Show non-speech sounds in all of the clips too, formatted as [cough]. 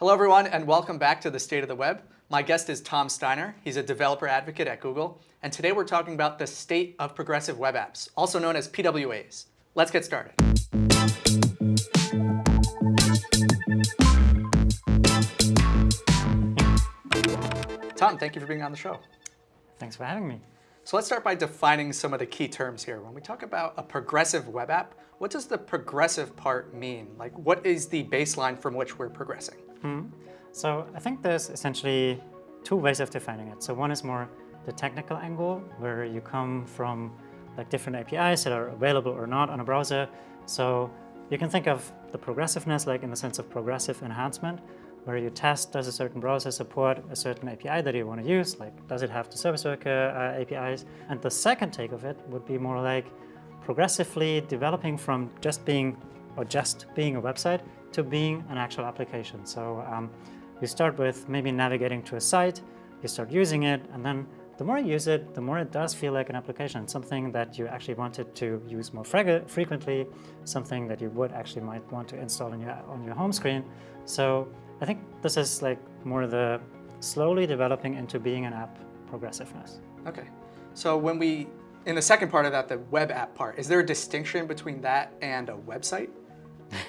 Hello everyone and welcome back to the State of the Web. My guest is Tom Steiner. He's a developer advocate at Google. And today we're talking about the state of progressive web apps, also known as PWAs. Let's get started. Tom, thank you for being on the show. Thanks for having me. So let's start by defining some of the key terms here. When we talk about a progressive web app, what does the progressive part mean? Like what is the baseline from which we're progressing? Hmm. So I think there's essentially two ways of defining it. So one is more the technical angle, where you come from like different APIs that are available or not on a browser. So you can think of the progressiveness like in the sense of progressive enhancement, where you test does a certain browser support a certain API that you want to use, like does it have the service worker uh, APIs? And the second take of it would be more like progressively developing from just being or just being a website to being an actual application. So um, you start with maybe navigating to a site, you start using it, and then the more you use it, the more it does feel like an application, something that you actually wanted to use more frequently, something that you would actually might want to install on your, on your home screen. So I think this is like more the slowly developing into being an app progressiveness. Okay. So when we, in the second part of that, the web app part, is there a distinction between that and a website?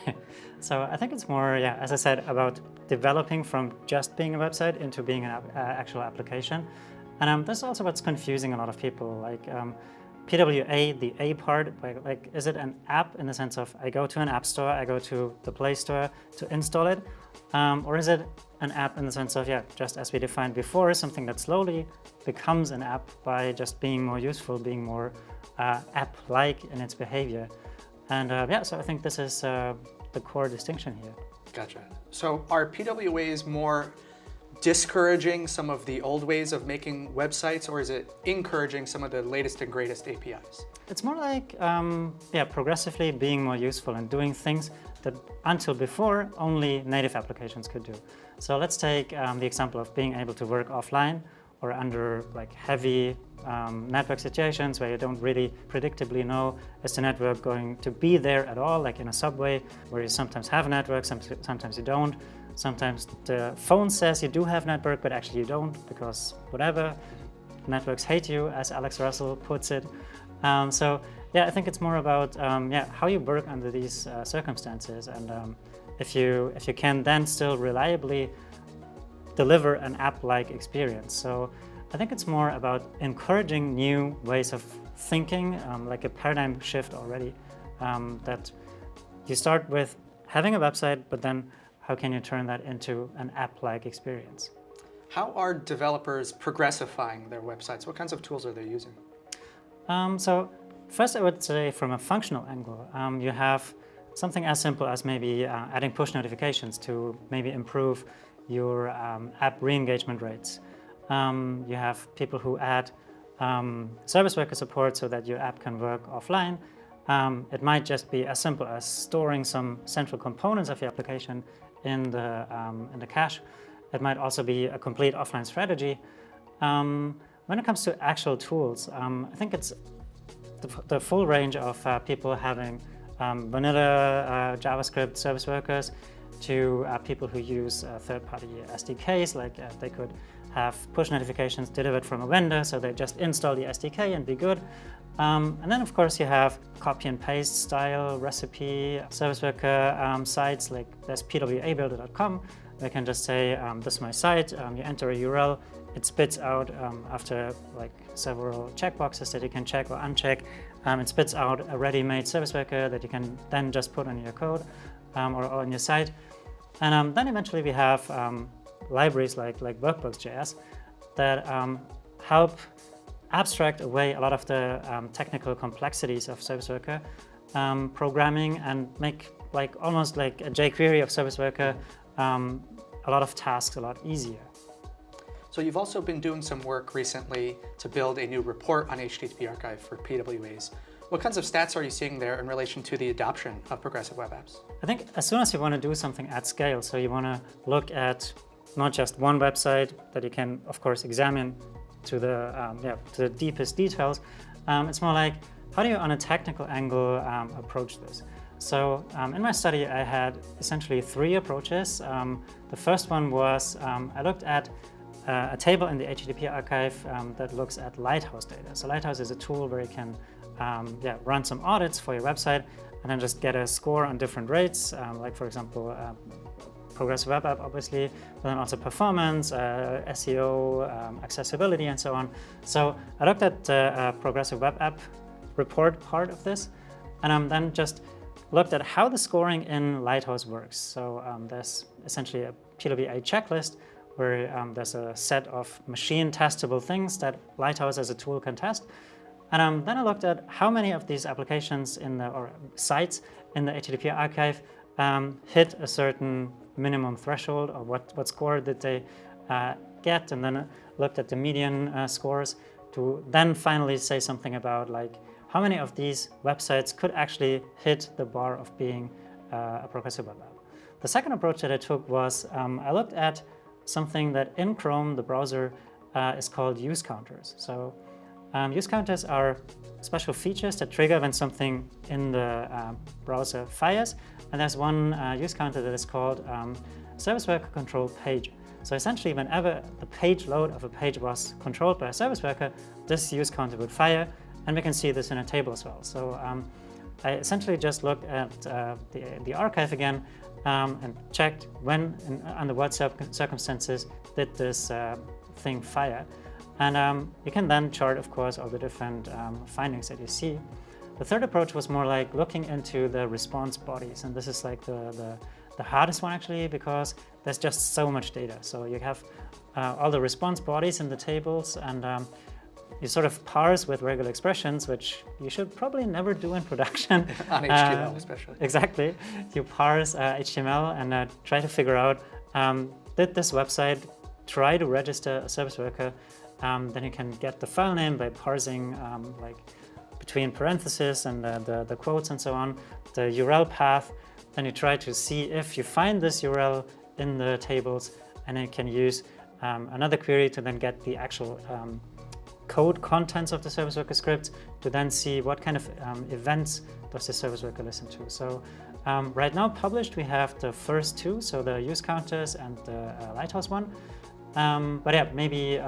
[laughs] so I think it's more, yeah, as I said, about developing from just being a website into being an uh, actual application. And um, this is also what's confusing a lot of people. Like um, PWA, the A part, like, like, is it an app in the sense of I go to an app store, I go to the Play Store to install it? Um, or is it an app in the sense of, yeah, just as we defined before, something that slowly becomes an app by just being more useful, being more uh, app-like in its behavior. And uh, yeah, so I think this is uh, the core distinction here. Gotcha. So are PWAs more discouraging some of the old ways of making websites or is it encouraging some of the latest and greatest APIs? It's more like, um, yeah, progressively being more useful and doing things that until before only native applications could do. So let's take um, the example of being able to work offline or under like heavy um, network situations where you don't really predictably know is the network going to be there at all, like in a subway where you sometimes have a network, sometimes you don't. Sometimes the phone says you do have network, but actually you don't because whatever, networks hate you, as Alex Russell puts it. Um, so yeah, I think it's more about um, yeah how you work under these uh, circumstances, and um, if you if you can then still reliably deliver an app-like experience. So I think it's more about encouraging new ways of thinking, um, like a paradigm shift already, um, that you start with having a website, but then how can you turn that into an app-like experience? How are developers progressifying their websites? What kinds of tools are they using? Um, so first I would say from a functional angle, um, you have something as simple as maybe uh, adding push notifications to maybe improve your um, app re-engagement rates. Um, you have people who add um, service worker support so that your app can work offline. Um, it might just be as simple as storing some central components of your application in the, um, in the cache. It might also be a complete offline strategy. Um, when it comes to actual tools, I think it's the, the, full range of uh, people having vanilla uh, JavaScript service workers to uh, people who use uh, third-party SDKs, like uh, they could have push notifications delivered from a vendor, so they just install the SDK and be good. Um, and then, of course, you have copy and paste style recipe service worker um, sites like there's pwabuilder.com. They can just say, um, this is my site, um, you enter a URL, it spits out um, after like several checkboxes that you can check or uncheck. Um, it spits out a ready-made service worker that you can then just put on your code or, or on your site. And then eventually we have libraries like, like Workbox.js that um, help abstract away a lot of the um, technical complexities of Service Worker um, programming and make like almost like a jQuery of Service Worker um, a lot of tasks a lot easier. So you've also been doing some work recently to build a new report on HTTP Archive for PWAs. What kinds of stats are you seeing there in relation to the adoption of progressive web apps? I think as soon as you want to do something at scale, so you want to look at not just one website that you can, of course, examine to the, um, yeah, to the deepest details. Um, it's more like, how do you, on a technical angle, um, approach this? So um, in my study, I had essentially three approaches. Um, the first one was um, I looked at uh, a table in the HTTP archive um, that looks at Lighthouse data. So Lighthouse is a tool where you can um, yeah, run some audits for your website and then just get a score on different rates, um, like for example, uh, progressive web app, obviously, but then also performance, uh, SEO, accessibility, and so on. So I looked at the uh, progressive web app report part of this, and um, then just looked at how the scoring in Lighthouse works. So um, there's essentially a PWA checklist where um, there's a set of machine testable things that Lighthouse as a tool can test. And um, then I looked at how many of these applications in the, or sites in the HTTP archive um, hit a certain minimum threshold or what, what score did they uh, get and then looked at the median uh, scores to then finally say something about like how many of these websites could actually hit the bar of being uh, a progressive web app. The second approach that I took was um, I looked at something that in Chrome, the browser, uh, is called use counters. So um, use counters are special features that trigger when something in the uh, browser fires. And there's one uh, use counter that is called um, service worker control page. So essentially, whenever the page load of a page was controlled by a service worker, this use counter would fire and we can see this in a table as well. So um, I essentially just looked at uh, the, the archive again um, and checked when and under what circumstances did this uh, thing fire. And um, you can then chart, of course, all the different um, findings that you see. The third approach was more like looking into the response bodies. And this is like the, the, the hardest one actually, because there's just so much data. So you have uh, all the response bodies in the tables and um, you sort of parse with regular expressions, which you should probably never do in production. [laughs] On HTML uh, especially. Exactly. You parse uh, HTML and uh, try to figure out, um, did this website try to register a service worker? Um, then you can get the file name by parsing um, like between parentheses and the, the quotes and so on, the URL path. Then you try to see if you find this URL in the tables and you can use um, another query to then get the actual um, code contents of the service worker script to then see what kind of um, events does the service worker listen to. So um, right now published, we have the first two, so the use counters and the uh, Lighthouse one. But yeah, maybe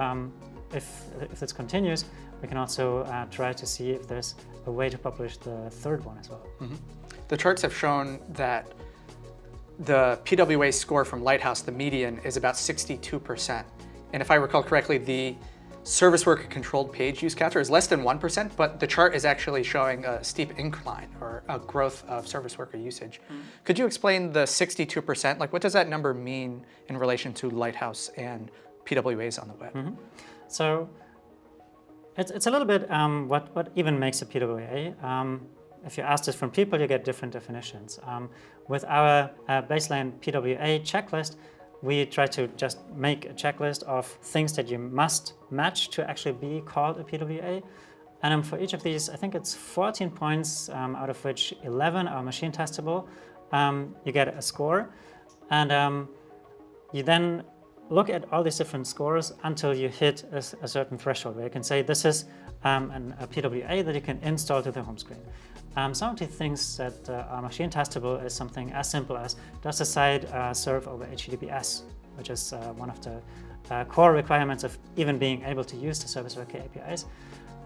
if, if this continues, we can also uh, try to see if there's a way to publish the third one as well. Mm -hmm. The charts have shown that the PWA score from Lighthouse, the median, is about 62%. And if I recall correctly, the service worker controlled page use counter is less than 1%, but the chart is actually showing a steep incline or a growth of service worker usage. Mm -hmm. Could you explain the 62%? Like what does that number mean in relation to Lighthouse and PWAs on the web? Mm -hmm. So it's, it's a little bit um, what, what even makes a PWA. Um, if you ask different people, you get different definitions. Um, with our uh, baseline PWA checklist, we try to just make a checklist of things that you must match to actually be called a PWA. And um, for each of these, I think it's 14 points, um, out of which 11 are machine testable. Um, you get a score. And um, you then look at all these different scores until you hit a, a certain threshold where you can say this is um, an, a PWA that you can install to the home screen. Um, some of the things that uh, are machine testable is something as simple as does the site uh, serve over HTTPS, which is uh, one of the uh, core requirements of even being able to use the service worker APIs.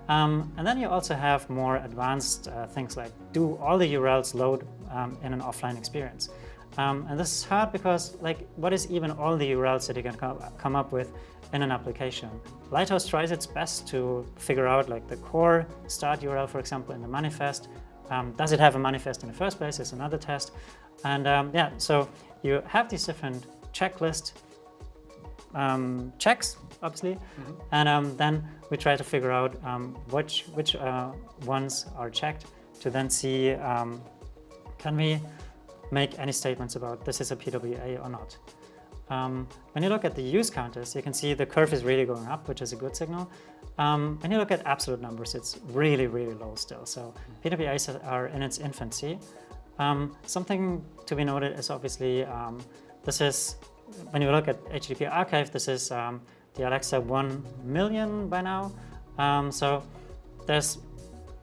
Um, and then you also have more advanced uh, things like do all the URLs load um, in an offline experience. Um, and this is hard because like what is even all the URLs that you can come up with in an application? Lighthouse tries its best to figure out like the core start URL, for example, in the manifest, um, does it have a manifest in the first place is another test. And um, yeah, so you have these different checklist um, checks, obviously, mm -hmm. and um, then we try to figure out um, which, which uh, ones are checked to then see um, can we make any statements about this is a PWA or not. Um, when you look at the use counters, you can see the curve is really going up, which is a good signal. Um, when you look at absolute numbers, it's really, really low still. So PWAs are in its infancy. Um, something to be noted is obviously um, this is, when you look at HTTP archive, this is um, the Alexa 1 million by now. Um, so there's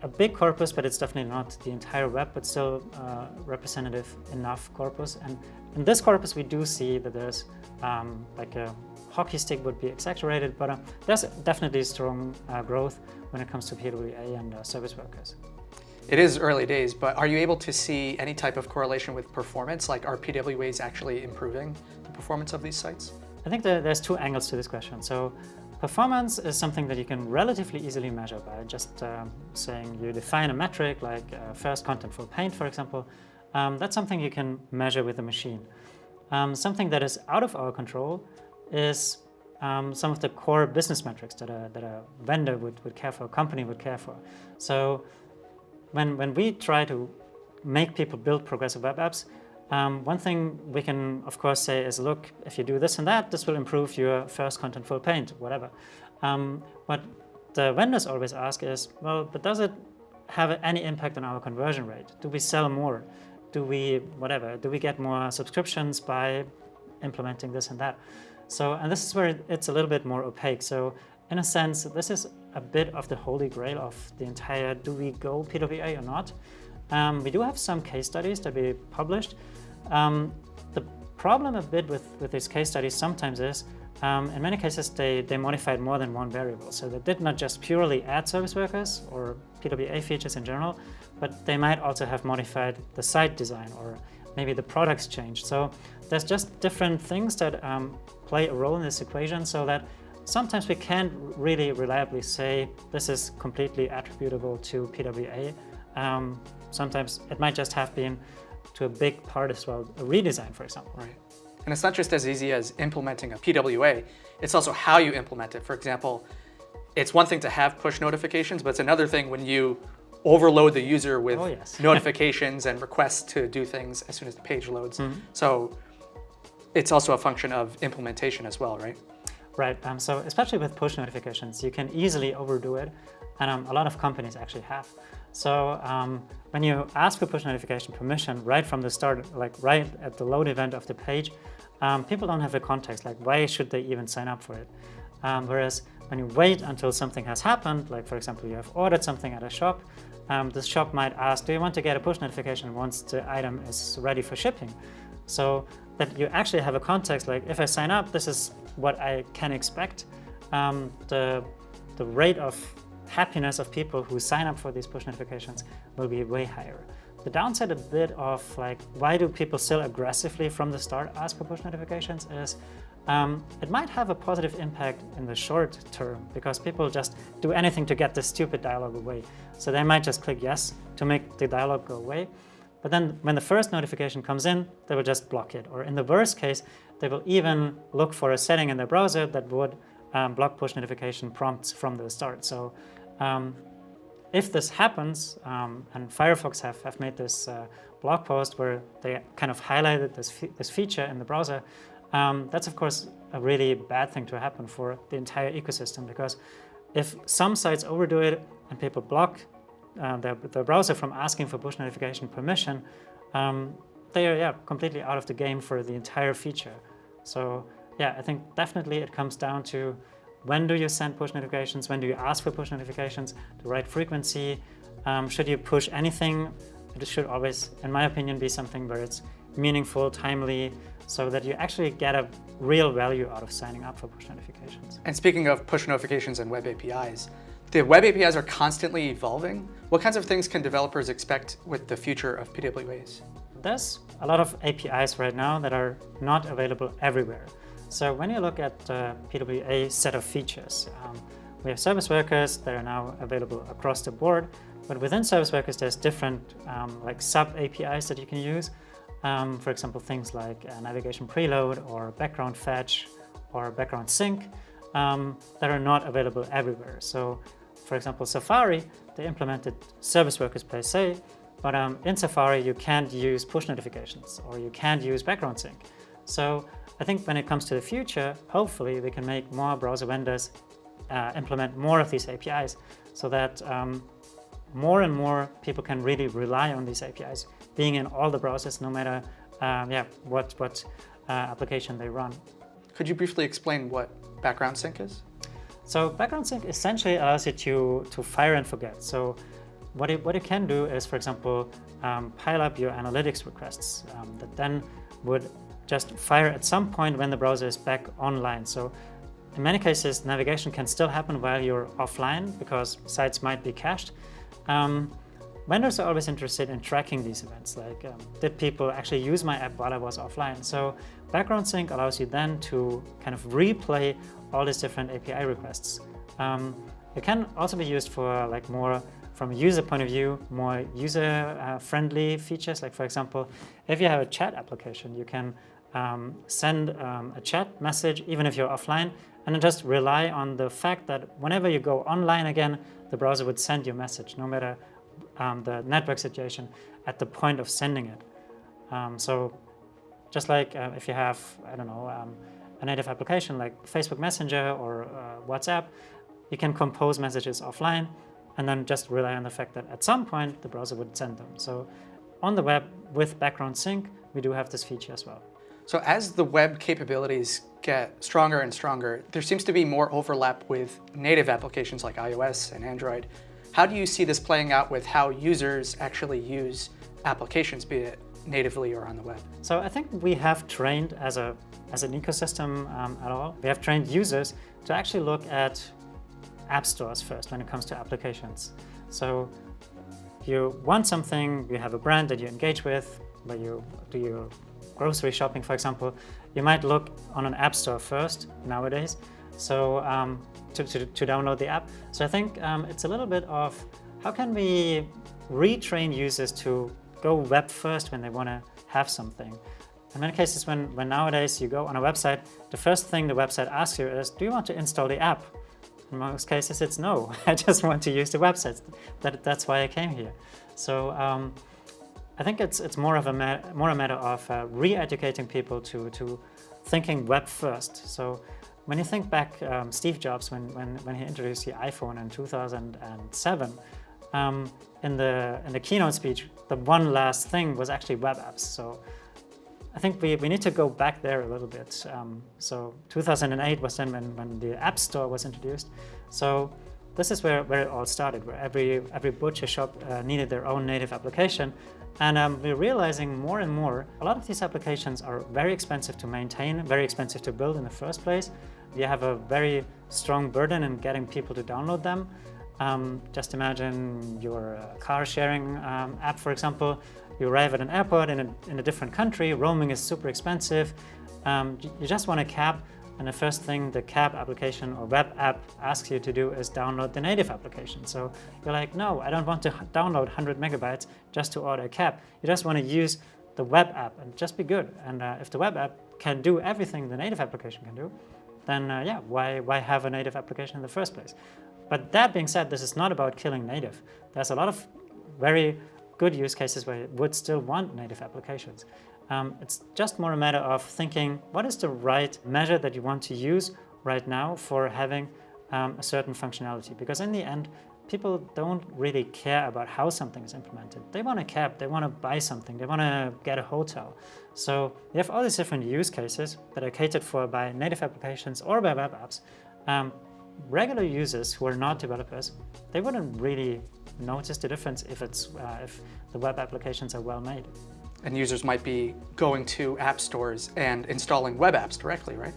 a big corpus, but it's definitely not the entire web, but still uh, representative enough corpus. And in this corpus, we do see that there's um, like a hockey stick would be exaggerated, but uh, there's definitely strong uh, growth when it comes to PWA and uh, service workers. It is early days, but are you able to see any type of correlation with performance? Like are PWAs actually improving the performance of these sites? I think there's two angles to this question. So performance is something that you can relatively easily measure by just um, saying you define a metric like uh, first contentful paint, for example. Um, that's something you can measure with a machine. Um, something that is out of our control is um, some of the core business metrics that a, that a vendor would, would care for, a company would care for. So when, when we try to make people build progressive web apps, um, one thing we can, of course, say is, look, if you do this and that, this will improve your first contentful paint, whatever. Um, what the vendors always ask is, well, but does it have any impact on our conversion rate? Do we sell more? Do we, whatever, do we get more subscriptions by implementing this and that? So, and this is where it's a little bit more opaque. So in a sense, this is a bit of the holy grail of the entire do we go PWA or not. Um, we do have some case studies that we published. Um, the problem a bit with, with these case studies sometimes is um, in many cases they, they modified more than one variable. So they did not just purely add service workers or PWA features in general, but they might also have modified the site design or maybe the products changed. So there's just different things that um, play a role in this equation so that sometimes we can't really reliably say this is completely attributable to PWA. Um, sometimes it might just have been to a big part as well, a redesign, for example. Right. And it's not just as easy as implementing a PWA, it's also how you implement it. For example, it's one thing to have push notifications, but it's another thing when you overload the user with oh, yes. [laughs] notifications and requests to do things as soon as the page loads. Mm -hmm. So it's also a function of implementation as well, right? Right, um, so especially with push notifications, you can easily overdo it, and um, a lot of companies actually have. So um, when you ask for push notification permission right from the start, like right at the load event of the page, um, people don't have the context, like why should they even sign up for it? Um, whereas when you wait until something has happened, like for example, you have ordered something at a shop, um, the shop might ask, do you want to get a push notification once the item is ready for shipping? So that you actually have a context, like if I sign up, this is what I can expect, um, the, the rate of happiness of people who sign up for these push notifications will be way higher. The downside a bit of like, why do people still aggressively from the start ask for push notifications is um, it might have a positive impact in the short term because people just do anything to get this stupid dialogue away. So they might just click yes to make the dialogue go away. But then when the first notification comes in, they will just block it. Or in the worst case, they will even look for a setting in their browser that would um, block push notification prompts from the start. So um, if this happens, um, and Firefox have, have made this uh, blog post where they kind of highlighted this, fe this feature in the browser, um, that's of course a really bad thing to happen for the entire ecosystem because if some sites overdo it and people block uh, the, the browser from asking for push notification permission, um, they are yeah, completely out of the game for the entire feature. So yeah, I think definitely it comes down to when do you send push notifications, when do you ask for push notifications, the right frequency, um, should you push anything, it should always, in my opinion, be something where it's meaningful, timely, so that you actually get a real value out of signing up for push notifications. And speaking of push notifications and web APIs, the web APIs are constantly evolving. What kinds of things can developers expect with the future of PWAs? There's a lot of APIs right now that are not available everywhere. So when you look at the PWA set of features, um, we have service workers that are now available across the board, but within service workers there's different um, like sub APIs that you can use. Um, for example, things like uh, navigation preload or background fetch or background sync um, that are not available everywhere. So for example, Safari, they implemented service workers per se, but um, in Safari you can't use push notifications or you can't use background sync. So I think when it comes to the future, hopefully we can make more browser vendors uh, implement more of these APIs so that um, more and more people can really rely on these APIs being in all the browsers no matter um, yeah, what, what uh, application they run. Could you briefly explain what background sync is? So background sync essentially allows you to, to fire and forget. So what it, what it can do is, for example, um, pile up your analytics requests um, that then would just fire at some point when the browser is back online. So in many cases, navigation can still happen while you're offline because sites might be cached. Um, vendors are always interested in tracking these events, like um, did people actually use my app while I was offline? So background sync allows you then to kind of replay all these different API requests. Um, it can also be used for like more from a user point of view, more user-friendly uh, features. Like for example, if you have a chat application, you can um, send um, a chat message even if you're offline and just rely on the fact that whenever you go online again, the browser would send you a message, no matter um, the network situation at the point of sending it. Um, so just like uh, if you have, I don't know, um, a native application like Facebook Messenger or uh, WhatsApp, you can compose messages offline and then just rely on the fact that at some point the browser would send them. So on the web with background sync, we do have this feature as well. So as the web capabilities get stronger and stronger, there seems to be more overlap with native applications like iOS and Android. How do you see this playing out with how users actually use applications, be it natively or on the web? So I think we have trained as, a, as an ecosystem um, at all, we have trained users to actually look at app stores first when it comes to applications. So you want something, you have a brand that you engage with, but you do your grocery shopping, for example, you might look on an app store first nowadays. So um, to, to, to, download the app. So I think um, it's a little bit of how can we retrain users to go web first when they want to have something. In many cases, when, when nowadays you go on a website, the first thing the website asks you is, do you want to install the app? In most cases, it's no. [laughs] I just want to use the website. That, that's why I came here. So um, I think it's, it's more, of a more a matter of uh, re-educating people to, to thinking web first. So when you think back, um, Steve Jobs, when, when, when he introduced the iPhone in 2007, um, in, the, in the keynote speech, the one last thing was actually web apps. So I think we, we need to go back there a little bit. Um, so 2008 was then when, when the App Store was introduced. So this is where, where it all started, where every, every butcher shop uh, needed their own native application. And um, we're realizing more and more, a lot of these applications are very expensive to maintain, very expensive to build in the first place. You have a very strong burden in getting people to download them. Um, just imagine your uh, car sharing um, app, for example. You arrive at an airport in a, in a different country, roaming is super expensive. Um, you just want a cab, and the first thing the cab application or web app asks you to do is download the native application. So you're like, no, I don't want to download 100 megabytes just to order a cab. You just want to use the web app and just be good. And uh, if the web app can do everything the native application can do, then uh, yeah, why, why have a native application in the first place? But that being said, this is not about killing native. There's a lot of very good use cases where you would still want native applications. Um, it's just more a matter of thinking, what is the right measure that you want to use right now for having um, a certain functionality? Because in the end, people don't really care about how something is implemented. They want a cab, they want to buy something, they want to get a hotel. So you have all these different use cases that are catered for by native applications or by web apps. Um, regular users who are not developers, they wouldn't really notice the difference if, it's, uh, if the web applications are well made. And users might be going to app stores and installing web apps directly, right?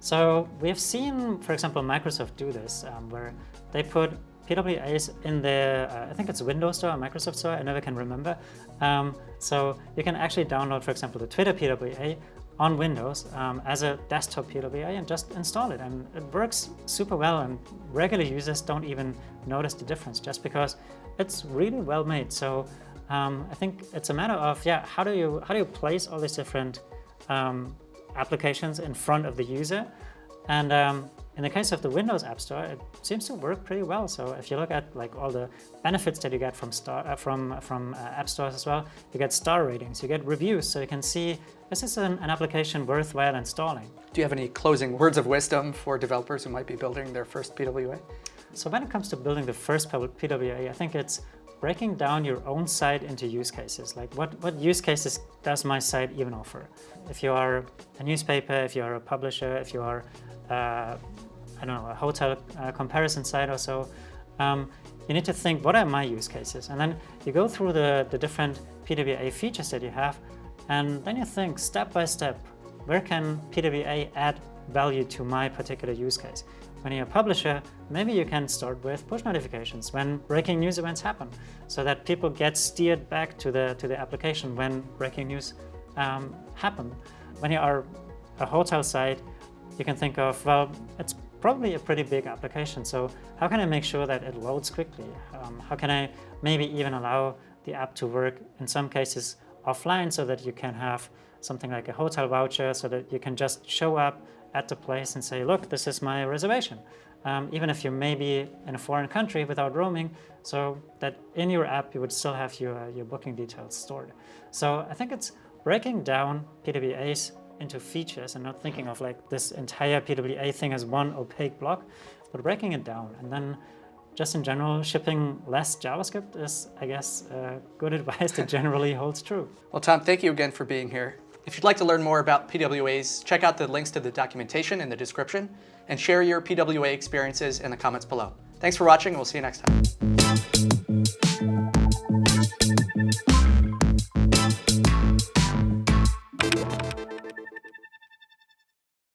So we have seen, for example, Microsoft do this, um, where they put PWAs in their, uh, I think it's Windows Store or Microsoft Store, I never can remember. Um, so you can actually download, for example, the Twitter PWA on Windows um, as a desktop PWA and just install it. And it works super well and regular users don't even notice the difference just because it's really well made. So um, I think it's a matter of, yeah, how do you, how do you place all these different um, applications in front of the user? And um, in the case of the Windows App Store, it seems to work pretty well. So if you look at like all the benefits that you get from star, uh, from from uh, app stores as well, you get star ratings, you get reviews, so you can see this is an, an application worthwhile installing. Do you have any closing words of wisdom for developers who might be building their first PWA? So when it comes to building the first PWA, I think it's breaking down your own site into use cases. Like what, what use cases does my site even offer? If you are a newspaper, if you are a publisher, if you are uh, I don't know, a hotel uh, comparison site or so, um, you need to think, what are my use cases? And then you go through the, the different PWA features that you have, and then you think step by step, where can PWA add value to my particular use case? When you're a publisher, maybe you can start with push notifications when breaking news events happen, so that people get steered back to the, to the application when breaking news um, happen. When you are a hotel site, you can think of, well, it's probably a pretty big application, so how can I make sure that it loads quickly? Um, how can I maybe even allow the app to work in some cases offline so that you can have something like a hotel voucher so that you can just show up at the place and say, look, this is my reservation. Um, even if you may be in a foreign country without roaming, so that in your app you would still have your, your booking details stored. So I think it's breaking down PWAs into features and not thinking of like this entire PWA thing as one opaque block, but breaking it down. And then just in general, shipping less JavaScript is, I guess, uh, good [laughs] advice that generally holds true. Well, Tom, thank you again for being here. If you'd like to learn more about PWAs, check out the links to the documentation in the description and share your PWA experiences in the comments below. Thanks for watching, and we'll see you next time.